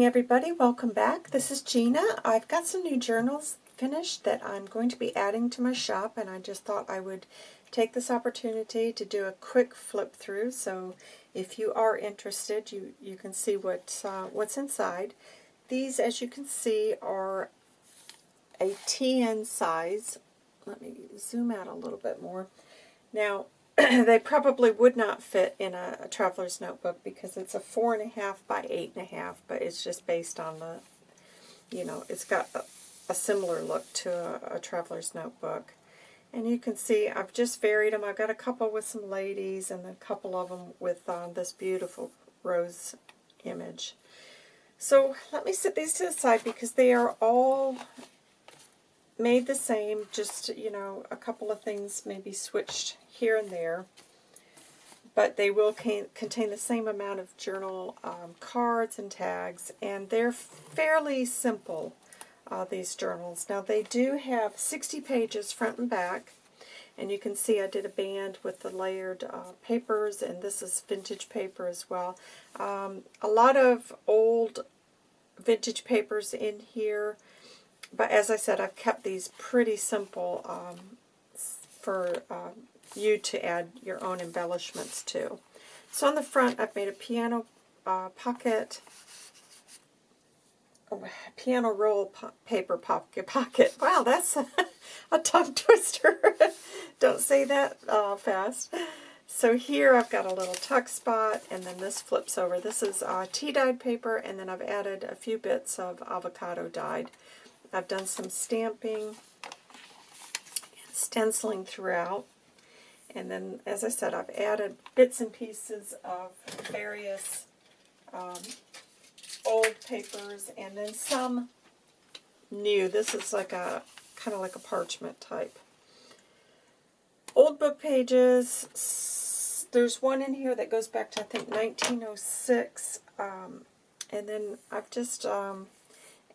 morning everybody, welcome back. This is Gina. I've got some new journals finished that I'm going to be adding to my shop and I just thought I would take this opportunity to do a quick flip through so if you are interested you, you can see what uh, what's inside. These as you can see are a TN size. Let me zoom out a little bit more. Now they probably would not fit in a, a, traveler's notebook because it's a four and a half by eight and a half, but it's just based on the, you know, it's got a, a similar look to a, a, traveler's notebook. And you can see I've just varied them. I've got a couple with some ladies and a couple of them with um, this beautiful rose image. So let me set these to the side because they are all made the same, just, you know, a couple of things maybe switched here and there. But they will contain the same amount of journal um, cards and tags, and they're fairly simple, uh, these journals. Now, they do have 60 pages front and back, and you can see I did a band with the layered uh, papers, and this is vintage paper as well. Um, a lot of old vintage papers in here. But as I said, I've kept these pretty simple um, for uh, you to add your own embellishments to. So on the front, I've made a piano uh, pocket, piano roll po paper pocket. pocket. Wow, that's a, a tongue twister. Don't say that uh, fast. So here I've got a little tuck spot, and then this flips over. This is uh, tea-dyed paper, and then I've added a few bits of avocado dyed. I've done some stamping and stenciling throughout. And then, as I said, I've added bits and pieces of various um, old papers and then some new. This is like a kind of like a parchment type. Old book pages. There's one in here that goes back to, I think, 1906. Um, and then I've just um,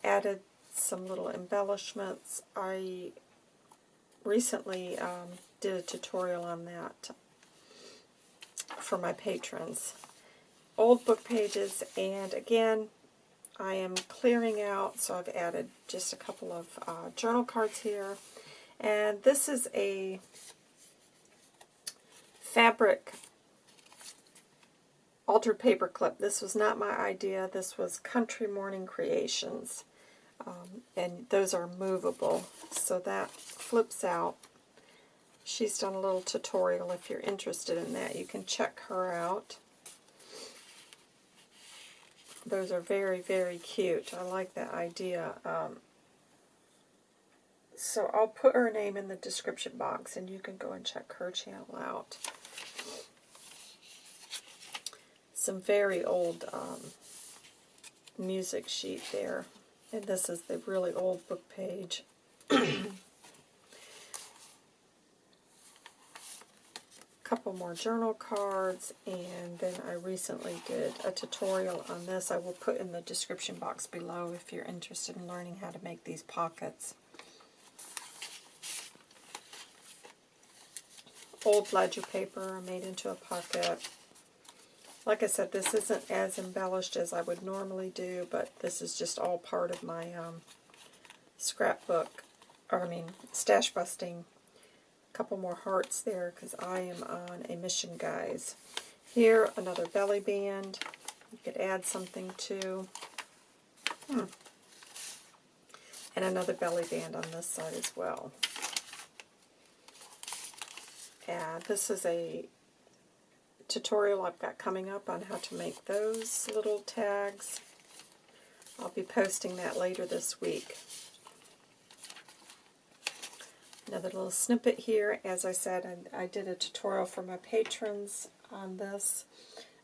added some little embellishments. I recently um, did a tutorial on that for my patrons. Old book pages, and again, I am clearing out, so I've added just a couple of uh, journal cards here. And this is a fabric altered paper clip. This was not my idea. This was Country Morning Creations. Um, and those are movable, so that flips out. She's done a little tutorial if you're interested in that. You can check her out. Those are very, very cute. I like that idea. Um, so I'll put her name in the description box and you can go and check her channel out. Some very old um, music sheet there. And this is the really old book page. A couple more journal cards, and then I recently did a tutorial on this. I will put in the description box below if you're interested in learning how to make these pockets. Old ledger paper made into a pocket. Like I said, this isn't as embellished as I would normally do, but this is just all part of my um, scrapbook, or I mean, stash busting. A couple more hearts there because I am on a mission, guys. Here, another belly band. You could add something to. Hmm. And another belly band on this side as well. And this is a tutorial I've got coming up on how to make those little tags. I'll be posting that later this week. Another little snippet here. As I said, I, I did a tutorial for my patrons on this.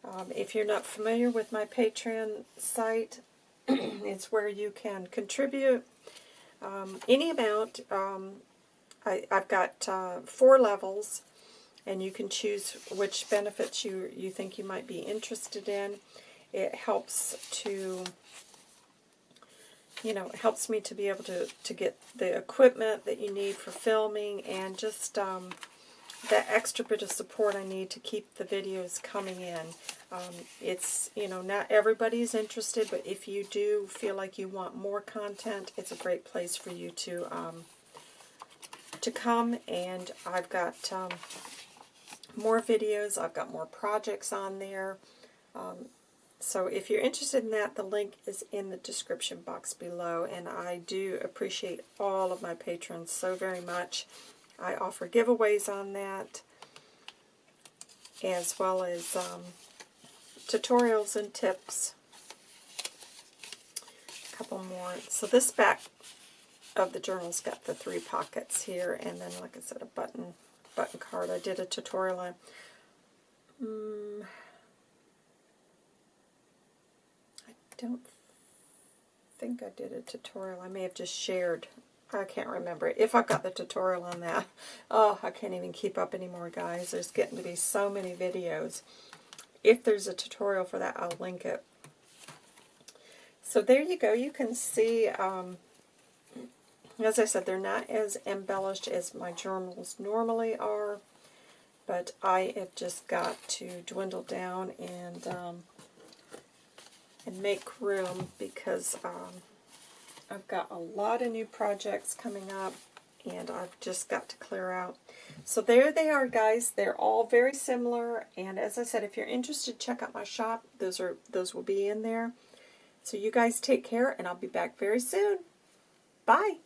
Um, if you're not familiar with my Patreon site, it's where you can contribute um, any amount. Um, I, have got uh, four levels and you can choose which benefits you, you think you might be interested in. It helps to, you know, it helps me to be able to, to get the equipment that you need for filming and just um, that extra bit of support I need to keep the videos coming in. Um, it's, you know, not everybody's interested, but if you do feel like you want more content, it's a great place for you to um, to come. And I've got um, more videos. I've got more projects on there. Um, so if you're interested in that, the link is in the description box below. And I do appreciate all of my patrons so very much. I offer giveaways on that, as well as um, tutorials and tips. A couple more. So this back of the journal's got the three pockets here, and then, like I said, a button button card. I did a tutorial on. Um, I don't think I did a tutorial. I may have just shared I can't remember if I've got the tutorial on that. Oh, I can't even keep up anymore, guys. There's getting to be so many videos. If there's a tutorial for that, I'll link it. So there you go. You can see, um, as I said, they're not as embellished as my journals normally are, but I have just got to dwindle down and um, and make room because um, I've got a lot of new projects coming up, and I've just got to clear out. So there they are, guys. They're all very similar, and as I said, if you're interested, check out my shop. Those are those will be in there. So you guys take care, and I'll be back very soon. Bye.